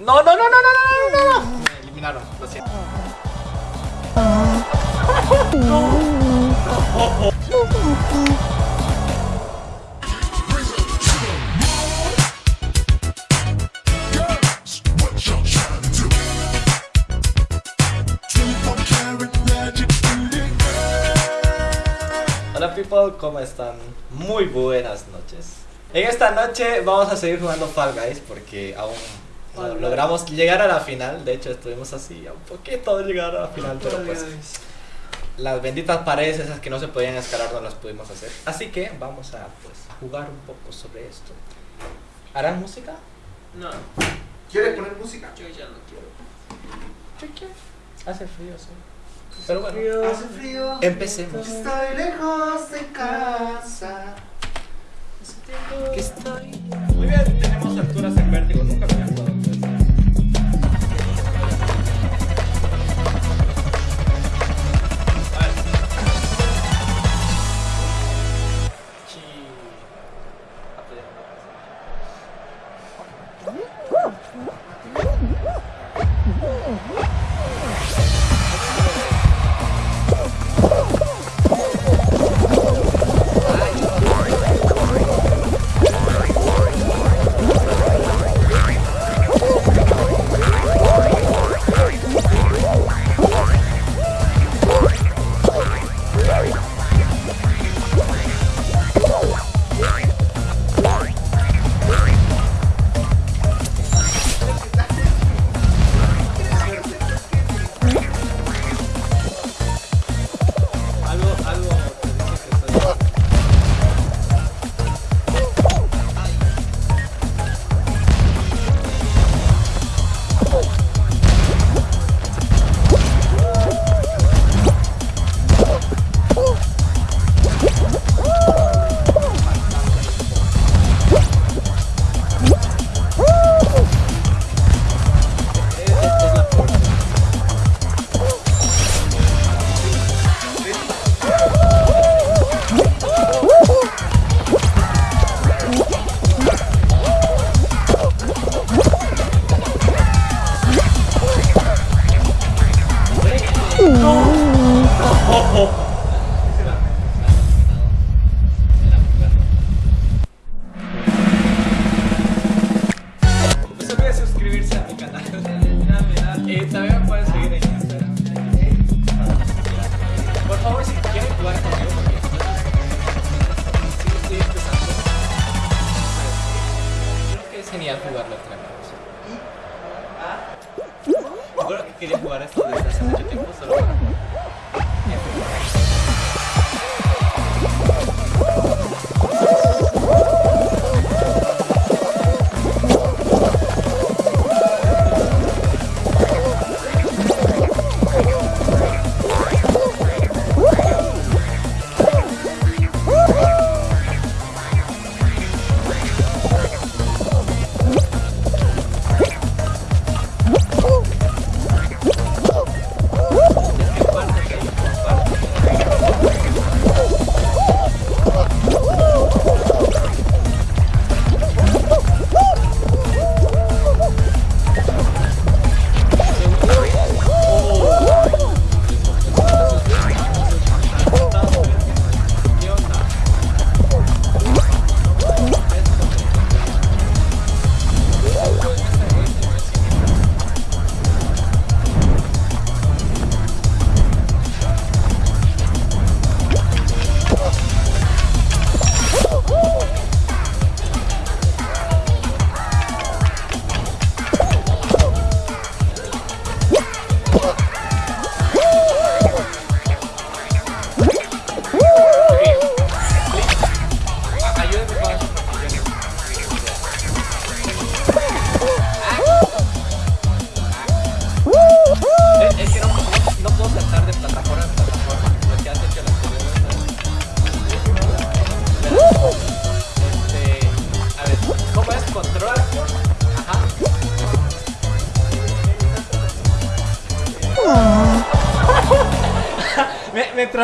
No, no, no, no, no, no, no. Me eliminaron, lo siento. Hola people, ¿cómo están? Muy buenas noches. En esta noche vamos a seguir jugando Fall Guys porque aún logramos llegar a la final. De hecho, estuvimos así a un poquito de llegar a la final, pero pues las benditas paredes esas que no se podían escalar no las pudimos hacer. Así que vamos a pues jugar un poco sobre esto. ¿Harán música? No, ¿Quiere poner música? yo ya no quiero. Hace frío, sí. Pero bueno, Hace frío. empecemos. Estoy lejos de casa. Que estoy. Muy bien, tenemos alturas en vértigo, nunca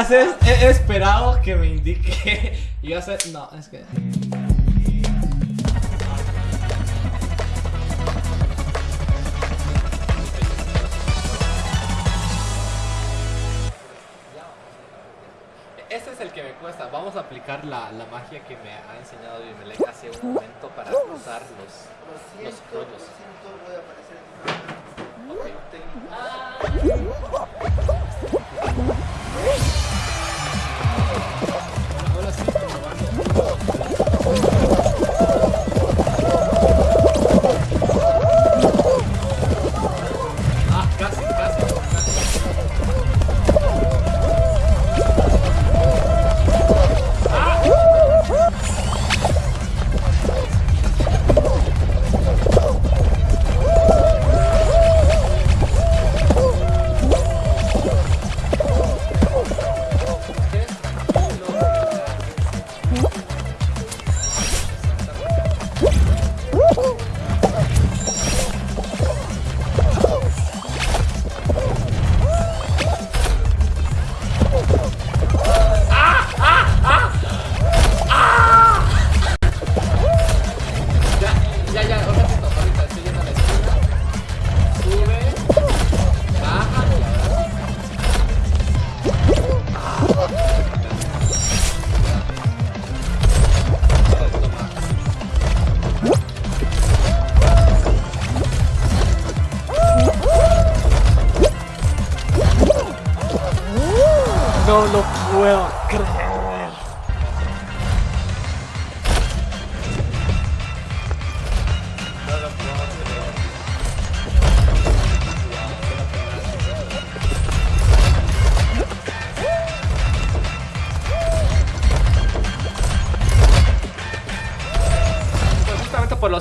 he, esperado que me indique. Y yo no, es que. Este es el que me cuesta. Vamos a aplicar la, la magia que me ha enseñado Bimelec hace un momento para cruzar los, los rollos. Lo siento, voy a aparecer. Okay. Ah. ah.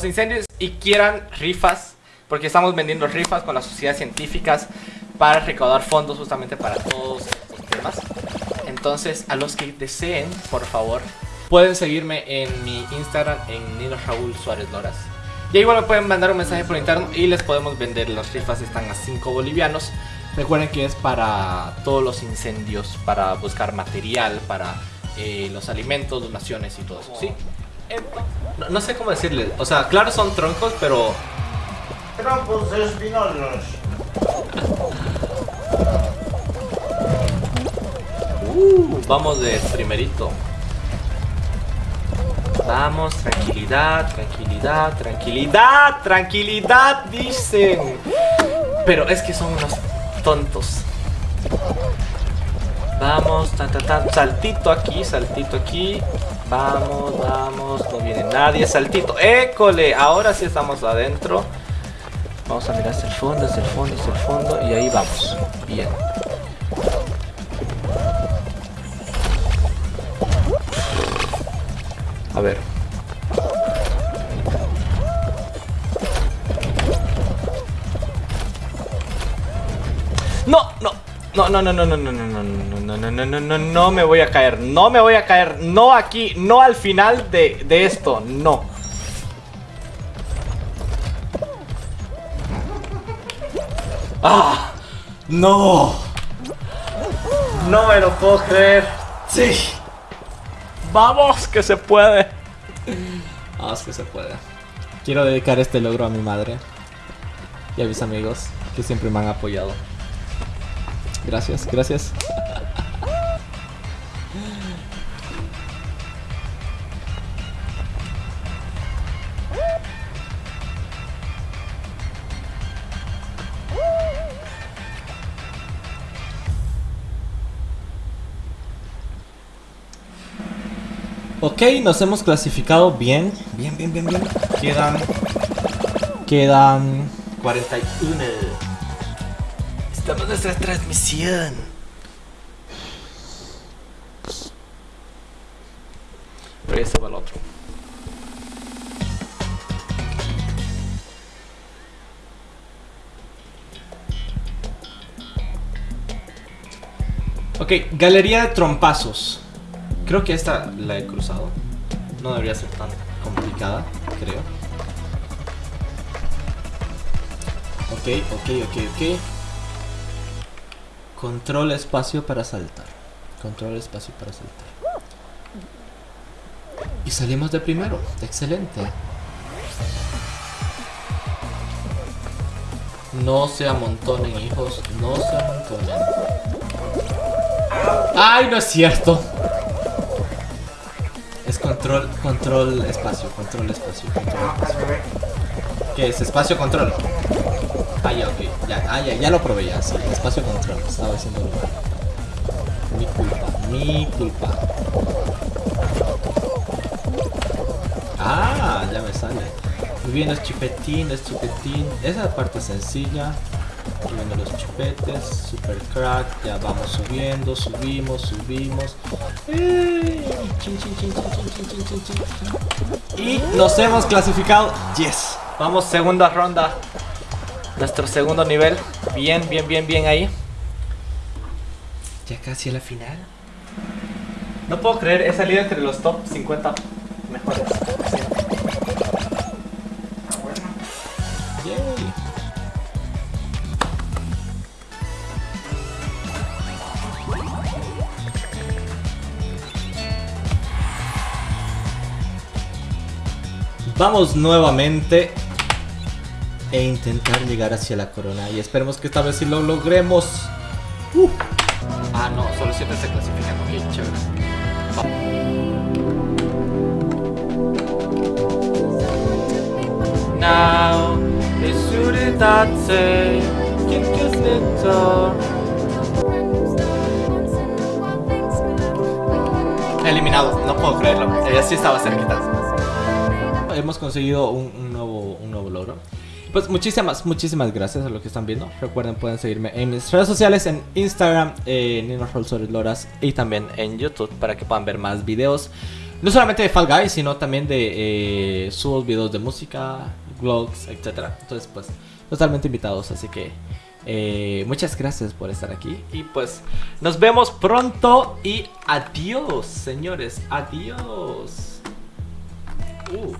Incendios y quieran rifas, porque estamos vendiendo rifas con las sociedades científicas para recaudar fondos justamente para todos estos temas. Entonces, a los que deseen, por favor, pueden seguirme en mi Instagram en Nino Raúl Suárez Loras. Y igual me pueden mandar un mensaje por interno y les podemos vender. Las rifas están a 5 bolivianos. Recuerden que es para todos los incendios, para buscar material, para eh, los alimentos, donaciones y todo eso. ¿sí? No, no sé cómo decirles. O sea, claro, son troncos, pero Trompos espinosos. Uh, vamos de primerito. Vamos, tranquilidad, tranquilidad, tranquilidad, tranquilidad, dicen. Pero es que son unos tontos. Vamos, ta, ta, ta, saltito aquí, saltito aquí. Vamos, vamos, no viene nadie, saltito. École, ahora sí estamos adentro. Vamos a mirar hacia el fondo, hacia el fondo, hacia el fondo. Y ahí vamos. Bien. A ver. No, no. No, no, no, no, no, no, no, no, no, no, no, no, no, no, no me voy a caer, no me voy a caer, no aquí, no al final de, de esto, no. ¡Ah! ¡No! No me lo puedo creer. Sí. Vamos, que se puede. Vamos, que se puede. Quiero dedicar este logro a mi madre y a mis amigos que siempre me han apoyado. Gracias, gracias. Ok, nos hemos clasificado bien. Bien, bien, bien, bien. Quedan. Quedan. 41. Estamos en nuestra transmisión. Pero ese va el otro. Ok, galería de trompazos. Creo que esta la he cruzado. No debería ser tan complicada, creo. Ok, ok, ok, ok. Control espacio para saltar. Control espacio para saltar. Y salimos de primero. Excelente. No se amontonen, hijos. No se amontonen. ¡Ay, no es cierto! Control, control, espacio, control, espacio, control, espacio. ¿Qué es? Espacio, control falla, ok. Ya, ah, ya, ya lo probé ya, sí. Espacio control, estaba haciendo lo Mi culpa, mi culpa. Ah, ya me sale. Muy bien, es chupetín, es chupetín. Esa parte sencilla. Subiendo los chupetes, super crack. Ya vamos subiendo, subimos, subimos. Y nos hemos clasificado. Yes. Vamos, segunda ronda. Nuestro segundo nivel. Bien, bien, bien, bien ahí. Ya casi a la final. No puedo creer, he salido entre los top 50 mejores. Vamos nuevamente e intentar llegar hacia la corona y esperemos que esta vez sí lo logremos. Uh. Ah, no, solo 7 se clasifican. Ok, chévere. Now, Eliminado, no puedo creerlo. Ella sí estaba cerquita. Hemos conseguido un. Pues muchísimas, muchísimas gracias a los que están viendo. Recuerden, pueden seguirme en mis redes sociales, en Instagram, en Nino Loras y también en YouTube para que puedan ver más videos. No solamente de Fall Guys, sino también de eh, sus videos de música, vlogs, etc. Entonces, pues, totalmente invitados. Así que eh, muchas gracias por estar aquí. Y pues, nos vemos pronto. Y adiós, señores. Adiós. Uh.